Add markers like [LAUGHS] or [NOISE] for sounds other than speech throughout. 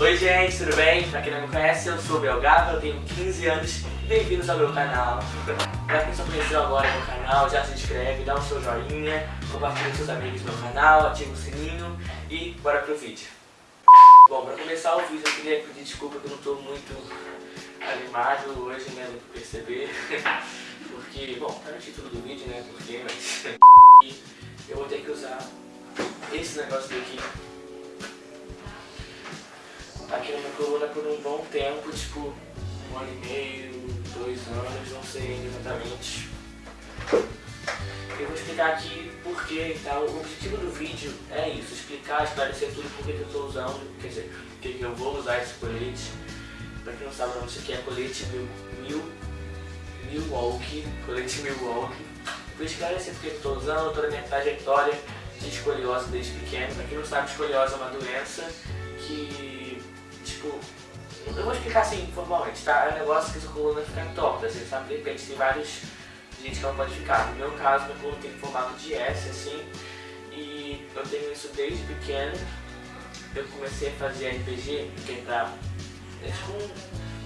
Oi gente, tudo bem? Pra quem não me conhece, eu sou o eu tenho 15 anos bem-vindos ao meu canal. Pra quem só conheceu agora meu canal, já se inscreve, dá o seu joinha, compartilha com seus amigos meu canal, ativa o sininho e bora pro vídeo. Bom, pra começar o vídeo eu queria pedir desculpa que eu não tô muito animado hoje, né, deu pra perceber. [LAUGHS] Porque, bom, tá no título do vídeo, né, porque, mas... [LAUGHS] eu vou ter que usar esse negócio daqui aqui na minha coluna por um bom tempo, tipo um ano e meio, dois anos, não sei exatamente. Eu vou explicar aqui por que e tal. O objetivo do vídeo é isso, explicar, esclarecer tudo por que eu estou usando, quer dizer, por que eu vou usar esse colete. Pra quem não sabe, não, isso aqui é colete Mil, Mil, Milwaukee, colete Milwaukee. Vou esclarecer porque eu estou usando, toda a minha trajetória de escoliose desde pequeno. Pra quem não sabe, escoliose é uma doença que, tipo, eu vou explicar assim, formalmente, tá? É um negócio que sua coluna fica torta, assim, sabe? De repente tem vários gente que ela pode ficar. No meu caso, minha coluna tem formato de S, assim, e eu tenho isso desde pequeno. Eu comecei a fazer RPG, que é pra... É tipo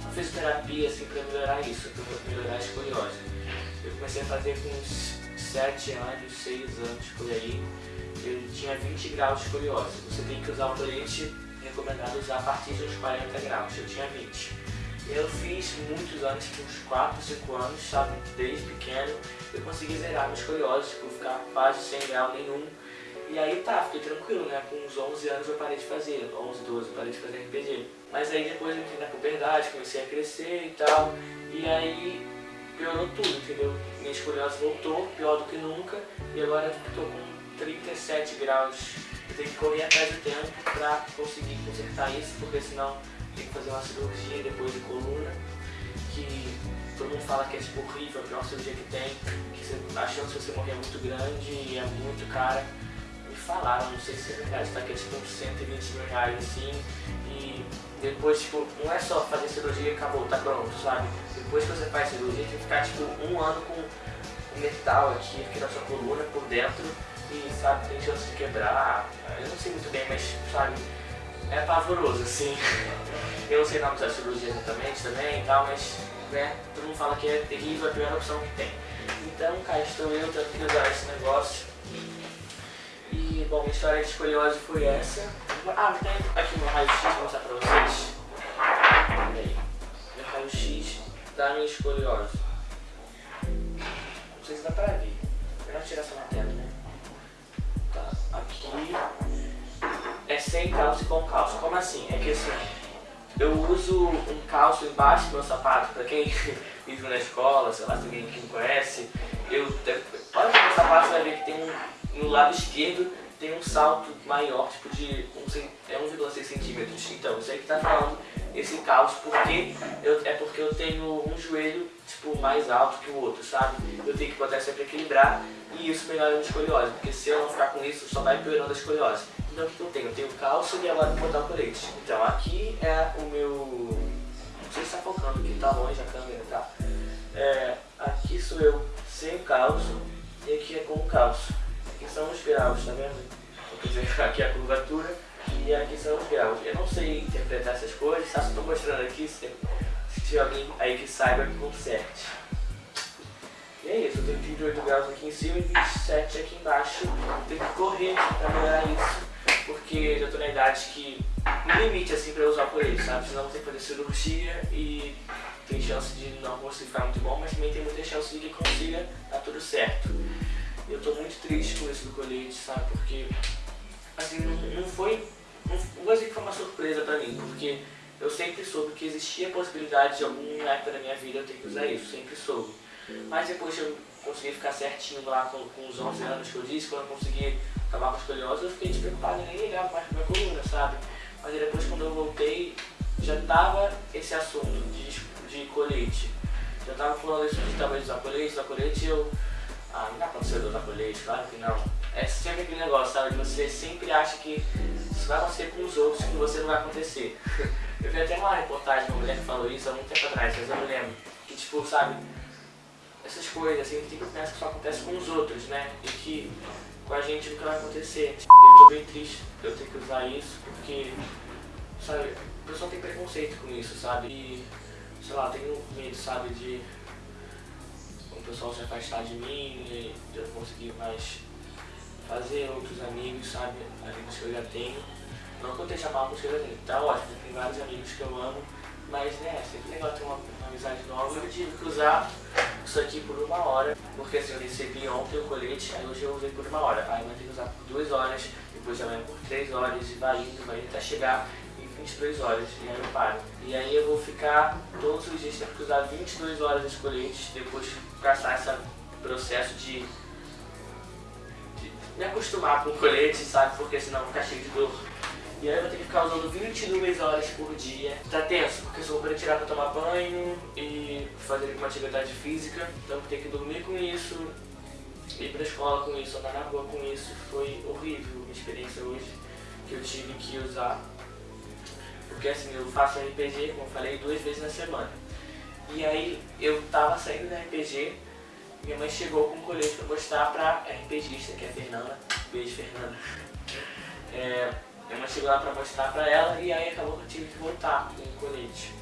uma fisioterapia, assim, pra melhorar isso, pra melhorar a escoliose. Eu comecei a fazer com uns 7 anos, 6 anos, por aí. Eu tinha 20 graus de escoliose. Você tem que usar o colete recomendado usar a partir dos 40 graus, eu tinha 20. Eu fiz muitos anos, uns 4, 5 anos, sabe, desde pequeno, eu consegui zerar minha escoliose, tipo, ficar quase sem grau nenhum. E aí tá, fiquei tranquilo, né, com uns 11 anos eu parei de fazer, 11, 12, eu parei de fazer RPG. Mas aí depois eu entrei na puberdade, comecei a crescer e tal, e aí piorou tudo, entendeu? Minha escoliose voltou, pior do que nunca, e agora eu tô com 37 graus tem que correr atrás do tempo para conseguir consertar isso, porque senão tem que fazer uma cirurgia depois de coluna, que todo mundo fala que é tipo horrível, a pior cirurgia que tem, que você, a chance de você morrer é muito grande e é muito cara. Me falaram, não sei se é verdade, tá? Que é tipo uns 120 mil reais assim, e depois, tipo, não é só fazer cirurgia e acabou, tá pronto, sabe? Depois que você faz cirurgia, tem que ficar tipo um ano com metal aqui, aqui na sua coluna, por dentro, e sabe, tem chance de quebrar. Eu não sei muito bem, mas sabe, é pavoroso, assim. [LAUGHS] Eu não sei o nome da cirurgia exatamente também e tal, mas né, todo mundo fala que é terrível, a pior opção que tem. Então cá estou eu tendo que usar esse negócio. E bom, minha história de escoliose foi essa. Ah, tem aqui meu raio-x vou mostrar pra vocês. Meu raio-x da minha escoliose. Como assim? É que assim, eu uso um calço embaixo do meu sapato, pra quem [LAUGHS] vive na escola, sei lá, se alguém que me conhece, eu, olha o meu sapato, você vai ver que tem um, no lado esquerdo tem um salto maior, tipo de é 1,6 centímetros. Então, isso aí que tá falando esse calço, porque eu, é porque eu tenho um joelho tipo mais alto que o outro, sabe? Eu tenho que botar sempre equilibrar e isso melhora a escoliose, porque se eu não ficar com isso, só vai piorando a escoliose. Então o que eu tenho? Eu tenho calço e agora vou botar o colete. Então aqui é o meu... Não sei se está focando aqui, tá longe a câmera, tá? É, aqui sou eu sem o calço e aqui é com o calço. Aqui são os graus, tá vendo? Quer dizer, aqui é a curvatura e aqui são os graus. Eu não sei interpretar essas coisas, só estou mostrando aqui, se, se tiver alguém aí que saiba, que conserte. E é isso, eu tenho 28 graus aqui em cima e 27 aqui embaixo. Tenho que correr pra melhorar isso, porque já estou na idade que no limite assim pra eu usar por ele, sabe? Senão ter que fazer cirurgia e tem chance de não conseguir ficar muito bom, mas também tem muita chance de que consiga dar tudo certo. Eu tô muito triste com isso do colete, sabe? Porque assim, não, não foi, não, vou dizer que foi uma surpresa pra mim, porque eu sempre soube que existia possibilidade de alguma época da minha vida eu ter que usar isso, sempre soube. Mas depois eu consegui ficar certinho lá com, com os 11 anos que eu disse, quando eu consegui acabar com a escoliose, eu fiquei despreocupado, nem ligava mais pra minha coluna, sabe? Mas depois quando eu voltei, já tava esse assunto de, de colete. Já tava falando isso de talvez usar colete, usar colete, e eu... Ah, não pra você usar colete, claro que não. É sempre aquele negócio, sabe? Você sempre acha que isso vai acontecer com os outros, que você não vai acontecer. [LAUGHS] Eu vi até uma reportagem de uma mulher que falou isso há muito tempo atrás, mas eu não lembro. Que tipo, sabe, essas coisas assim, que pensa que só acontece com os outros, né? E que com a gente que vai acontecer. Eu tô bem triste eu ter que usar isso, porque, sabe, o pessoal tem preconceito com isso, sabe? E, sei lá, tenho medo, sabe, de o pessoal se afastar de mim, de eu não conseguir mais fazer outros amigos, sabe? Amigos que eu já tenho. Não que eu esteja mal com os que eu já tenho, tá ótimo, tem vários amigos que eu amo, mas né, sempre legal ter uma, uma amizade nova. Eu tive que usar isso aqui por uma hora, porque assim, eu recebi ontem o colete, aí hoje eu usei por uma hora. Aí eu ter que usar por duas horas, depois amanhã por três horas, e vai indo, vai indo até chegar em 22 horas, e aí eu paro. E aí eu vou ficar todos os dias tendo que usar 22 horas esse colete, depois gastar esse processo de, de me acostumar com o colete, sabe? Porque senão eu vou ficar cheio de dor. E aí eu vou ter que ficar usando 22 horas por dia. Tá tenso, porque eu só vou tirar pra tomar banho e fazer uma atividade física. Então eu vou ter que dormir com isso, ir pra escola com isso, andar na rua com isso. Foi horrível a experiência hoje que eu tive que usar. Porque assim, eu faço RPG, como eu falei, duas vezes na semana. E aí eu tava saindo da RPG, minha mãe chegou com um colete pra mostrar pra RPGista, que é a Fernanda. Beijo, Fernanda. [LAUGHS] É, minha mãe lá pra mostrar pra ela e aí acabou que eu tive que voltar com o colete.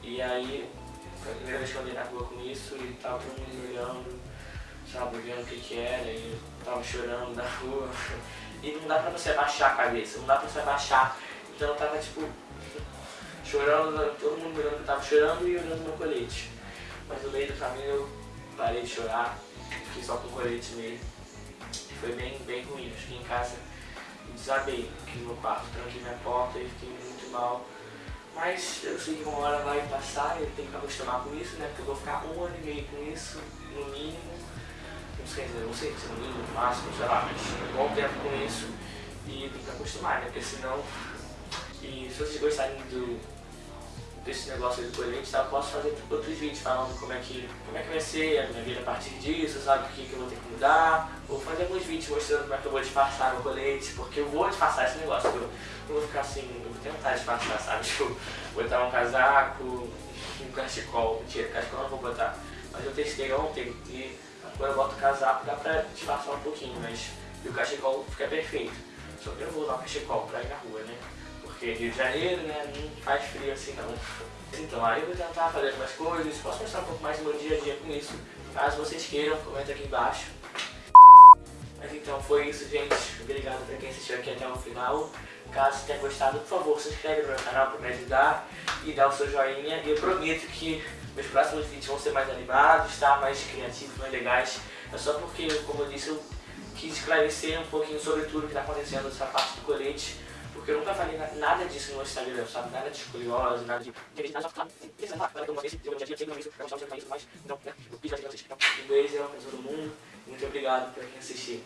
E aí, foi a primeira vez que eu andei na rua com isso e tava todo mundo olhando, sabe, vendo o que que era e eu tava chorando na rua. [LAUGHS] E não dá pra você abaixar a cabeça, não dá pra você abaixar. Então eu tava tipo, chorando, todo mundo olhando eu tava chorando e olhando meu colete. Mas no meio do caminho eu parei de chorar, fiquei só com o colete mesmo. Foi bem, bem ruim, eu fiquei em casa desabei aqui no meu quarto, tranquei minha porta e fiquei muito mal. Mas eu sei que uma hora vai passar e eu tenho que acostumar com isso, né? Porque eu vou ficar um ano e meio com isso, no mínimo. Não sei, não sei se no mínimo, no máximo, sei lá, mas um bom tempo com isso e tem que acostumar, né? Porque senão. E se vocês gostarem do, desse negócio do colete, tá? eu posso fazer outros vídeos falando como é, que, como é que vai ser a minha vida a partir disso, sabe? O que, que eu vou ter que mudar. Vou fazer alguns vídeos mostrando como é que eu vou disfarçar meu colete, porque eu vou disfarçar esse negócio. Eu não vou ficar assim, eu vou tentar disfarçar, sabe? [LAUGHS] Tipo, botar um casaco, um cachecol. Mentira, cachecol não vou botar. Mas eu testei ontem e agora eu boto o casaco, dá pra disfarçar um pouquinho, mas e o cachecol fica perfeito. Só que eu não vou usar o cachecol pra ir na rua, né? Porque Rio de Janeiro, né, não faz frio assim não. Então aí eu vou tentar fazer algumas coisas, posso mostrar um pouco mais do meu dia a dia com isso. Caso vocês queiram, comenta aqui embaixo. Mas então foi isso, gente. Obrigado pra quem assistiu aqui até o final. Caso tenha gostado, por favor, se inscreve no meu canal para me ajudar e dá o seu joinha. E eu prometo que meus próximos vídeos vão ser mais animados, tá? mais criativos, mais legais. É só porque, como eu disse, eu quis esclarecer um pouquinho sobre tudo que está acontecendo nessa parte do colete eu nunca falei nada disso no Instagram, sabe? Nada de escoliose, nada de... Nada só uma vez, eu já tinha isso, pra mostrar o que mais. Então, né, eu quis fazer pra vocês. Um beijo pra todo mundo. Muito obrigado por quem assistiu.